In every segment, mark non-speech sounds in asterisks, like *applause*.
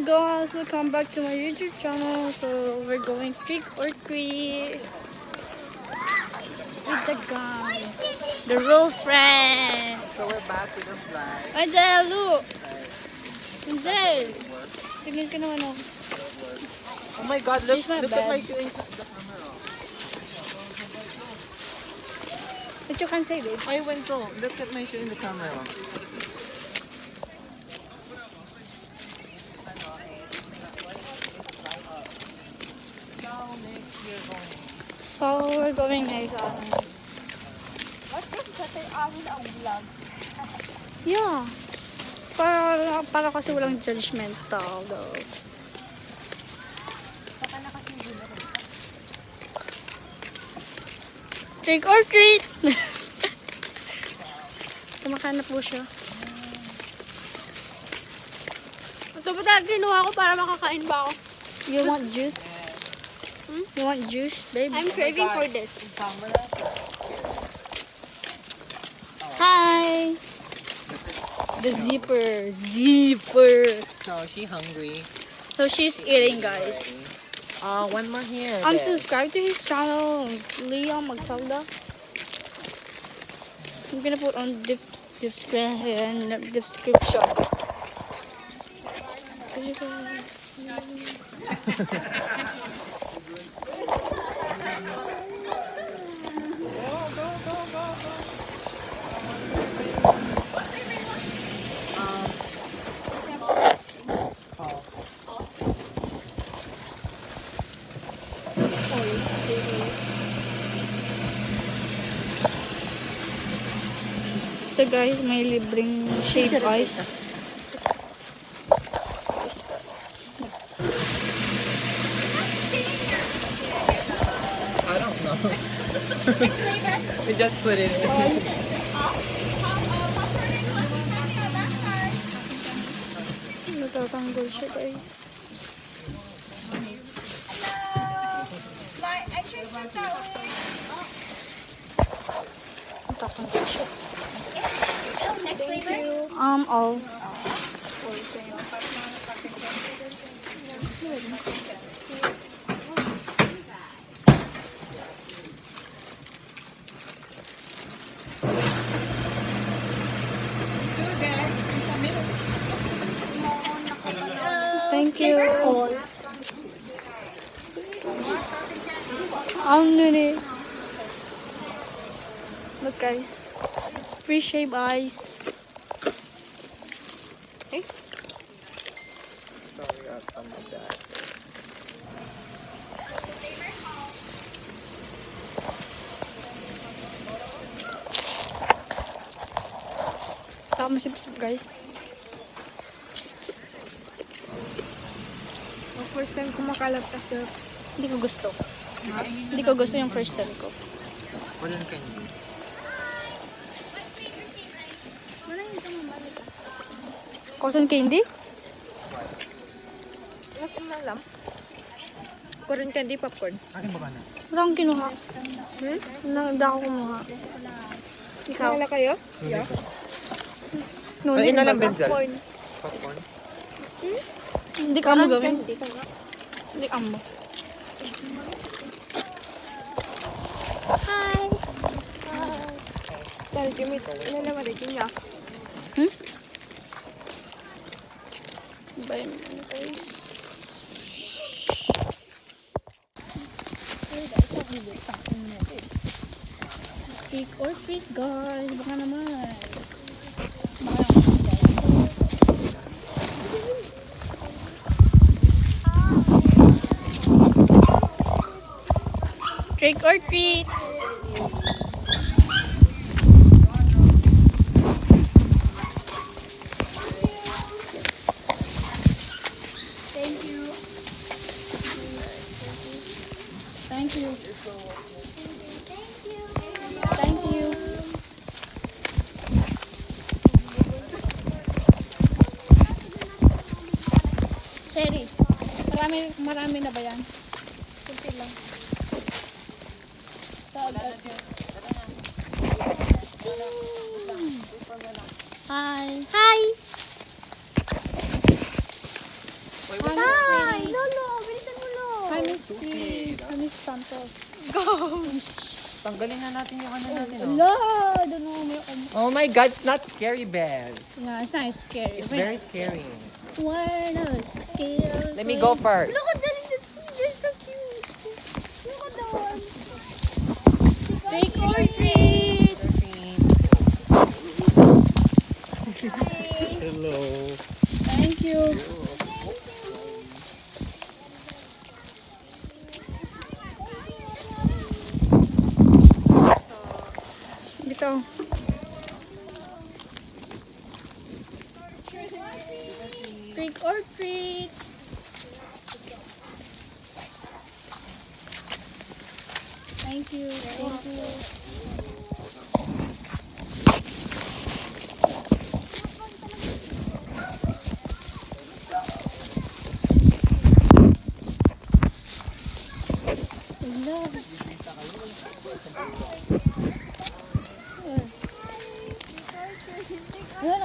Hey guys, welcome back to my YouTube channel. So we're going trick or treat with the guys, the real friend. So we're back with the fly. Angel, look. Angel, tingin ka naman ako. Oh my god, look, my look at my doing the camera. What you can say, babe? I went to, look at my shoe in the camera. So we're going like uh, Yeah. Para, para kasi walang judgmental though. Trick or treat! *laughs* Kumakain na po siya. Ito ba talaga kinuha ko para makakain ba ako? You want juice? You want juice, babe? I'm craving for this. Hi! The zipper. Zipper. So, she hungry. So she's eating, guys. Uh, one more here. I'm there. subscribed to his channel, Leon Magsalda. I'm gonna put on dips, description. description. So you can... *laughs* So guys, may libreng shave ice. We just put it in. Natatanggal siya guys. Natatanggal siya. Next flavor? Um, all. Thank you. Ang nini. Look guys. Free shave ice. Sorry, I'll come with that. Saka masipsip guys. First time ko makalabtas na. Hindi ko gusto. Hindi ko gusto yung first time ko. Walang candy. Cotton candy? Wala ko malam. Corn candy popcorn. Akin ba ka na? Wala akong kinuha. Hmm? Wala hindi ako kumuha. Ikaw? Wala kayo? Yeah. Na baga. Benzel. Popcorn. Popcorn? hindi Dik kamu gak kan? Dik kamu. Hai. Dari Jimmy, ini nama dari Jimmy ya? Hmm? Baik, guys. big or freak guys, baka naman. Trick or treat. Thank you. Thank you. Thank you. Thank you. Sherry, marami, marami na ba yan? Kunti lang. Hi. Hi. Hi. Lolo, bilisan mo lo. Hi, Miss Pete. Hi, Miss Santos. Go. Tanggalin na natin yung ano natin. Oh. Hello. Don't know. Oh my God, it's not scary, Belle. No, it's not scary. It's very scary. We're not scared. Let me go first. Look at Trick or treat. Hello. Thank you. Dito. Trick or treat. Thank you. Thank you.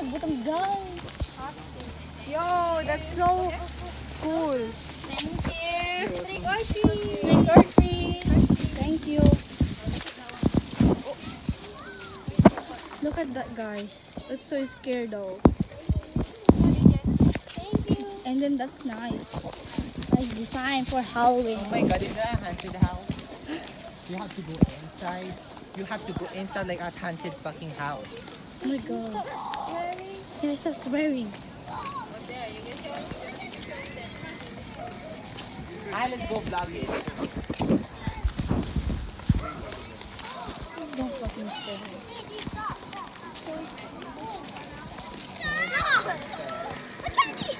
Nagbutang. Yo, that's so cool. Thank you. Trick or treat. Trick or treat. You. Oh. Look at that, guys. That's so scared, though. Thank you. And then that's nice. Nice design for Halloween. Oh my God, is that a haunted house? *gasps* You have to go inside. You have to go inside like a haunted fucking house. Oh my god. Here's stop swearing. I let's go vlog it. That's a chunky.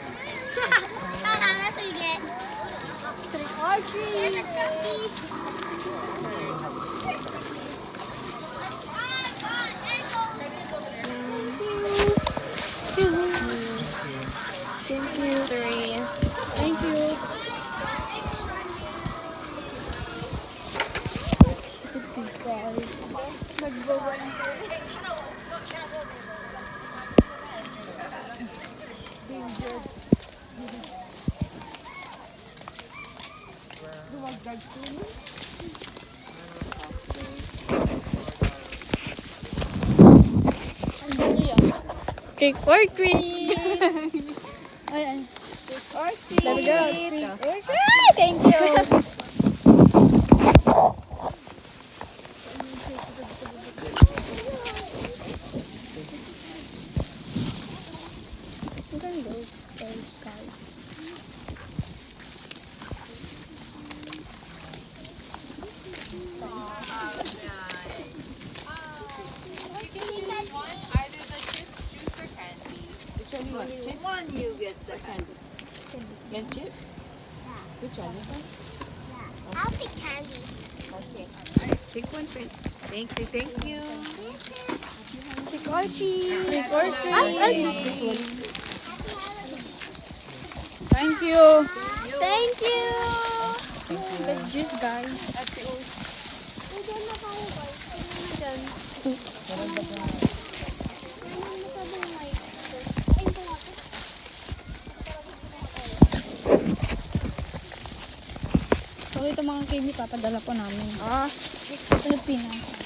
Guys. Trick or treat! *laughs* ay, ay. Or treat. There we go. Trick or treat! Thank you! *laughs* One you want? Chip? one you get the candy. And chips? Which one? This one? I'll pick candy. Okay. Pick one, Prince. Thank you. Trick or treat! Trick or treat! I'll, choose this one. Thank you! Thank you. Good juice, guys. So, ito mga candy papadala po namin. Ah, Pilipinas.